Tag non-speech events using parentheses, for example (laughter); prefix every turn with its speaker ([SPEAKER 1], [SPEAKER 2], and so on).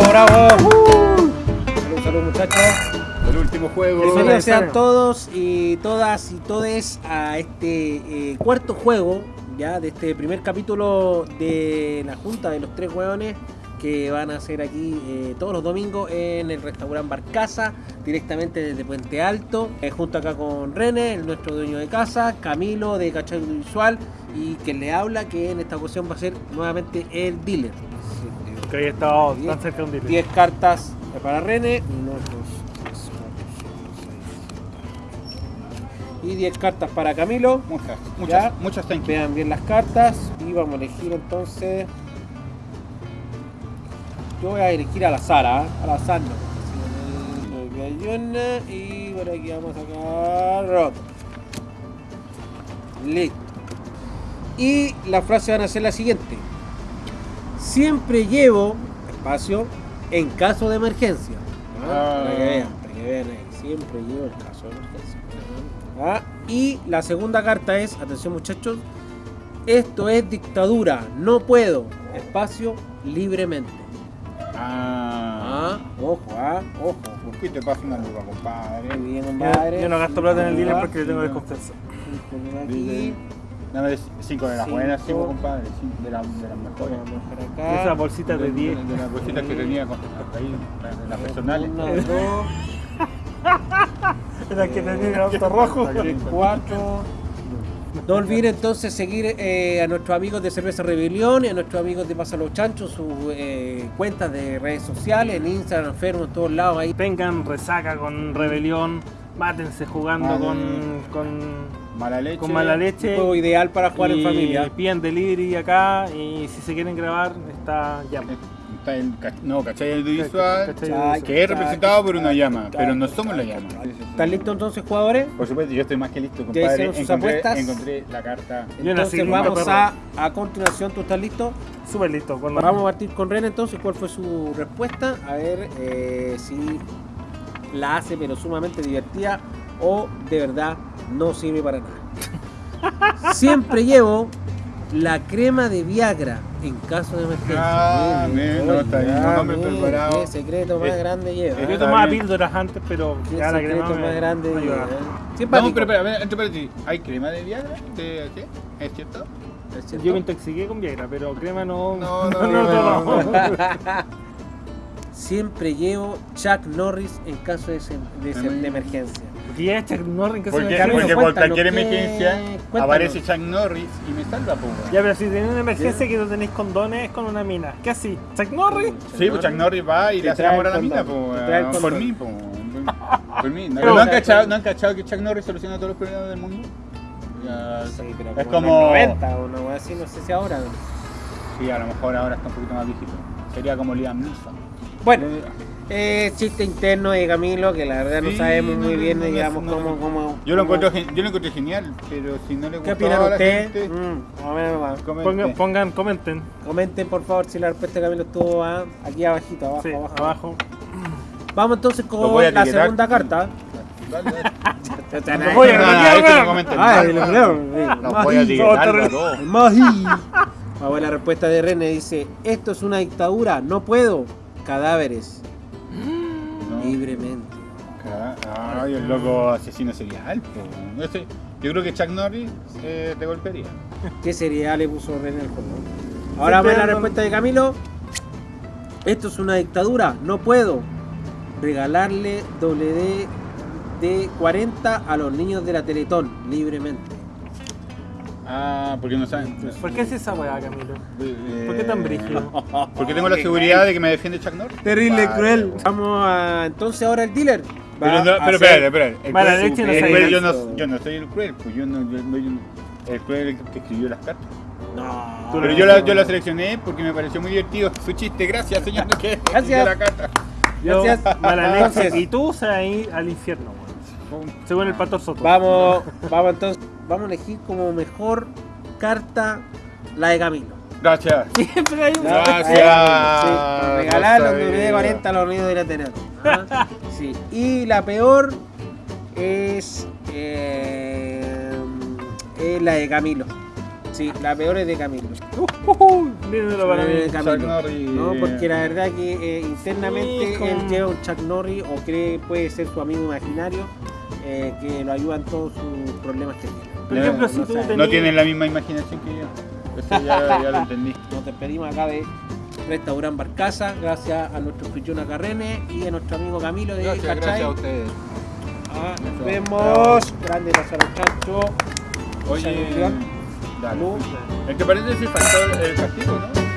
[SPEAKER 1] bravo, bravo. Salud, salud, muchachos.
[SPEAKER 2] El último juego.
[SPEAKER 1] Bienvenidos sean todos y todas y todes a este eh, cuarto juego ya de este primer capítulo de la junta de los tres hueones que van a hacer aquí eh, todos los domingos en el restaurante Barcaza, directamente desde Puente Alto, eh, junto acá con René, el nuestro dueño de casa, Camilo de Cachai Visual y quien le habla, que en esta ocasión va a ser nuevamente el dealer.
[SPEAKER 3] Que ahí estado tan cerca de un dealer.
[SPEAKER 1] 10 cartas para René. Uno, dos, tres, cuatro, cinco, seis, siete, ocho. Y 10 cartas para Camilo.
[SPEAKER 2] Muchas,
[SPEAKER 1] Ya.
[SPEAKER 2] muchas, muchas thank you.
[SPEAKER 1] Vean bien las cartas. Y vamos a elegir entonces. Yo voy a elegir al azar, ¿ah? Al azar no. Aquí hay una y por aquí vamos a sacar rock. Listo. Y la frase van a ser la siguiente. Siempre llevo espacio en caso de emergencia. ¿Ah? Para que vean, para que vean ahí. Siempre llevo el caso de emergencia. ¿Ah? Y la segunda carta es, atención muchachos, esto es dictadura, no puedo, espacio libremente.
[SPEAKER 2] Ah.
[SPEAKER 1] Ah, ojo, ah, ojo.
[SPEAKER 2] ¿Por qué te pasa una lupa, compadre?
[SPEAKER 1] Bien, compadre.
[SPEAKER 3] yo no gasto plata en el dealer
[SPEAKER 1] Ah,
[SPEAKER 3] porque le tengo desconfianza.
[SPEAKER 2] Dame 5 de las
[SPEAKER 1] Cinco.
[SPEAKER 2] buenas, cinco, compadre. cinco de, las de las mejores.
[SPEAKER 1] Acá.
[SPEAKER 3] Esa bolsita de 10.
[SPEAKER 2] De, de las bolsitas que tenía con, ahí, de las personales.
[SPEAKER 1] Una, dos, (laughs)
[SPEAKER 3] Era que tenía el auto rojo. (laughs)
[SPEAKER 1] cuatro. No olviden entonces seguir eh, a nuestros amigos de Cerveza Rebelión y a nuestros amigos de Pasa los Chanchos, sus eh, cuentas de redes sociales, en Instagram, en Facebook, en todos lados ahí.
[SPEAKER 3] Tengan resaca con rebelión, mátense jugando
[SPEAKER 2] Vale.
[SPEAKER 3] con, con,
[SPEAKER 2] Mala leche.
[SPEAKER 3] con mala
[SPEAKER 1] Un
[SPEAKER 3] leche.
[SPEAKER 1] juego ideal para jugar en
[SPEAKER 3] y
[SPEAKER 1] familia.
[SPEAKER 3] Pidan delivery acá y si se quieren grabar, está ya.
[SPEAKER 2] Está el no, ¿cachai? Audiovisual.
[SPEAKER 3] ¿Cachai?
[SPEAKER 1] Chay.
[SPEAKER 2] Que es representado por una llama, pero no somos la llama.
[SPEAKER 1] ¿Están listos entonces, jugadores?
[SPEAKER 2] Por supuesto, yo estoy más que listo,
[SPEAKER 1] ¿Ya
[SPEAKER 2] compadre.
[SPEAKER 1] hicieron sus
[SPEAKER 2] Encontré,
[SPEAKER 1] apuestas?
[SPEAKER 2] encontré la carta.
[SPEAKER 1] Entonces vamos
[SPEAKER 3] listo,
[SPEAKER 1] a, a continuación, ¿tú estás listo?
[SPEAKER 3] Súper listo. Cuando
[SPEAKER 1] Vamos a partir con Ren entonces, ¿cuál fue su respuesta? A ver eh, si la hace pero sumamente divertida o de verdad no sirve para nada. (laughs) Siempre llevo la crema de Viagra en caso de emergencia.
[SPEAKER 2] Ah, bien, no, está bien, hombre
[SPEAKER 1] mire,
[SPEAKER 2] preparado.
[SPEAKER 1] Qué secreto más
[SPEAKER 2] Eh,
[SPEAKER 1] grande lleva.
[SPEAKER 2] eh,
[SPEAKER 3] yo tomaba píldoras antes, pero
[SPEAKER 1] Qué
[SPEAKER 3] ya la
[SPEAKER 1] secreto
[SPEAKER 3] crema me-
[SPEAKER 1] más grande
[SPEAKER 3] me
[SPEAKER 1] lleva.
[SPEAKER 3] ayuda.
[SPEAKER 1] ¿eh? Simpático.
[SPEAKER 2] Pero espera, entre paréntesis, ¿hay crema de Viagra? ¿De qué? ¿Es cierto?
[SPEAKER 1] ¿Es cierto?
[SPEAKER 3] Yo me intoxiqué con Viagra, pero crema no.
[SPEAKER 2] No, (laughs) no, no, no, no. (laughs)
[SPEAKER 1] Siempre llevo Chuck Norris en caso de, de de emergencia.
[SPEAKER 3] Porque ya Chuck Norris que se
[SPEAKER 2] Porque,
[SPEAKER 3] me
[SPEAKER 1] Camilo,
[SPEAKER 2] porque por cualquier emergencia
[SPEAKER 1] Cuéntanos.
[SPEAKER 2] aparece Chuck Norris y me salva, pues.
[SPEAKER 3] Ya, pero si tenéis una emergencia que no tenéis condones es con una mina. ¿Qué así? ¿Chuck Norris?
[SPEAKER 2] Sí, pues Chuck Norris va y le hace amor a la mina, pues. Por mí, pues. (laughs) Por mí. ¿No,
[SPEAKER 3] Pero-
[SPEAKER 2] ¿no han cachado, ¿No han cachado que Chuck Norris soluciona todos los problemas del mundo? Ya,
[SPEAKER 1] Sí, pero
[SPEAKER 2] es
[SPEAKER 1] como,
[SPEAKER 2] como.
[SPEAKER 1] en los 90 o wea así, no sé si ahora.
[SPEAKER 2] Sí, a lo mejor ahora está un poquito más viejito. Sería como Liam Neeson.
[SPEAKER 1] Bueno,
[SPEAKER 2] Eh,
[SPEAKER 1] eh, chiste interno de Camilo que la verdad no
[SPEAKER 2] Sí,
[SPEAKER 1] sabemos
[SPEAKER 2] no,
[SPEAKER 1] muy
[SPEAKER 2] no,
[SPEAKER 1] bien,
[SPEAKER 2] no, no,
[SPEAKER 1] digamos,
[SPEAKER 2] no,
[SPEAKER 1] cómo,
[SPEAKER 2] no.
[SPEAKER 1] cómo.
[SPEAKER 2] Yo lo,
[SPEAKER 1] cómo-
[SPEAKER 2] encuentro, gen- yo lo encuentro genial, pero si no le
[SPEAKER 1] ¿Qué opinan
[SPEAKER 2] a la
[SPEAKER 1] ustedes?
[SPEAKER 2] gente,
[SPEAKER 1] Mm, más o menos más.
[SPEAKER 2] comente.
[SPEAKER 3] Pongan, pongan, comenten.
[SPEAKER 1] Comenten por favor si la respuesta de Camilo estuvo ah, aquí abajito, abajo,
[SPEAKER 3] Sí,
[SPEAKER 1] abajo.
[SPEAKER 3] abajo.
[SPEAKER 1] Vamos entonces
[SPEAKER 2] Lo voy a
[SPEAKER 1] con la
[SPEAKER 2] etiquetar.
[SPEAKER 1] segunda carta.
[SPEAKER 2] Dale, dale.
[SPEAKER 3] Lo voy a
[SPEAKER 2] No, no, este no
[SPEAKER 3] weón.
[SPEAKER 1] Ay, lo creo.
[SPEAKER 2] Los voy a etiquetar a todos.
[SPEAKER 1] Magi. Vamos a ver la respuesta de René. Dice, esto es una dictadura, no puedo. Cadáveres.
[SPEAKER 2] No.
[SPEAKER 1] Libremente.
[SPEAKER 2] Ay, el loco asesino serial. Ese- yo creo que Chuck Norris eh, te golpearía.
[SPEAKER 1] ¿Qué sería le puso René al juego? Ahora vamos a ver la respuesta de Camilo. Esto es una dictadura, no puedo. Regalarle WD de 40 a los niños de la Teletón, libremente.
[SPEAKER 2] Ah, porque no saben.
[SPEAKER 3] ¿Por qué es esa weá, Camilo?
[SPEAKER 2] Eh,
[SPEAKER 3] ¿Por qué tan brígido? (laughs)
[SPEAKER 2] Porque tengo la seguridad de que me defiende Chuck Norris.
[SPEAKER 1] Terrible,
[SPEAKER 2] Vale,
[SPEAKER 1] cruel. Vamos a entonces ahora el dealer. Va
[SPEAKER 2] Pero, no, pero espérate, espérate. El
[SPEAKER 3] Mala leche no
[SPEAKER 2] el cruel, yo, no, yo no soy el cruel, pues yo no, yo no- yo el cruel es el que escribió las cartas.
[SPEAKER 1] No.
[SPEAKER 2] Pero yo la, yo la seleccioné porque me pareció muy divertido su chiste. Gracias, señor, que
[SPEAKER 1] Gracias.
[SPEAKER 2] la carta.
[SPEAKER 3] Yo,
[SPEAKER 1] Gracias.
[SPEAKER 3] mala
[SPEAKER 1] Entonces-
[SPEAKER 3] leche. Y tú se vas a ir al infierno, weón. Según el pastor Soto.
[SPEAKER 1] Vamos, vamos entonces. Vamos a elegir como mejor carta la de Camilo.
[SPEAKER 2] Gracias.
[SPEAKER 3] Siempre hay un.
[SPEAKER 2] Gracias.
[SPEAKER 1] Sí, regalar los
[SPEAKER 2] sabía.
[SPEAKER 1] WD 40 a los la Teletón. Ah, Sí. Y la peor es, eh, es la de Camilo. Sí, la peor es de Camilo. (laughs)
[SPEAKER 3] Dímelo para
[SPEAKER 1] Eh,
[SPEAKER 3] mí.
[SPEAKER 1] Camilo.
[SPEAKER 2] Chuck Norris.
[SPEAKER 1] No, porque la verdad que eh, internamente él lleva un Chuck Norris o cree puede ser su amigo imaginario eh, que lo ayuda en todos sus problemas que tiene.
[SPEAKER 3] Por
[SPEAKER 2] No,
[SPEAKER 3] ejemplo,
[SPEAKER 1] no
[SPEAKER 3] si tú.
[SPEAKER 2] No tienen la misma imaginación que yo. Eso ya, ya lo entendí. (laughs)
[SPEAKER 1] Nos despedimos acá de Restaurant Barcaza, gracias a nuestro Fichona Carrene y a nuestro amigo Camilo de
[SPEAKER 4] Gracias,
[SPEAKER 1] Cachai.
[SPEAKER 4] gracias a ustedes.
[SPEAKER 1] Ah, nos vemos. Grande Lázaro Chancho.
[SPEAKER 2] Oye,
[SPEAKER 1] Salud.
[SPEAKER 2] El que parece decir faltó el castigo, ¿no?